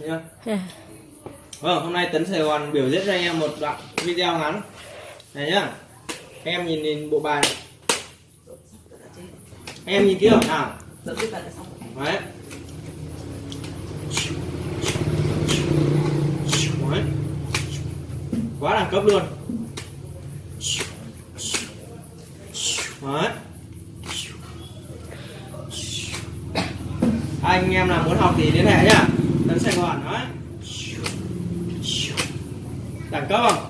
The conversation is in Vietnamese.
nhá. À, vâng hôm nay tấn sài gòn biểu diễn cho anh em một đoạn video ngắn. Này nhá. Các em nhìn nhìn bộ bài này. Anh em nhìn kỹ không? Nào đấy. Quá đẳng cấp luôn. Đấy. Anh em nào muốn học thì liên hệ nhá tấn sài gòn đấy đẳng cấp không?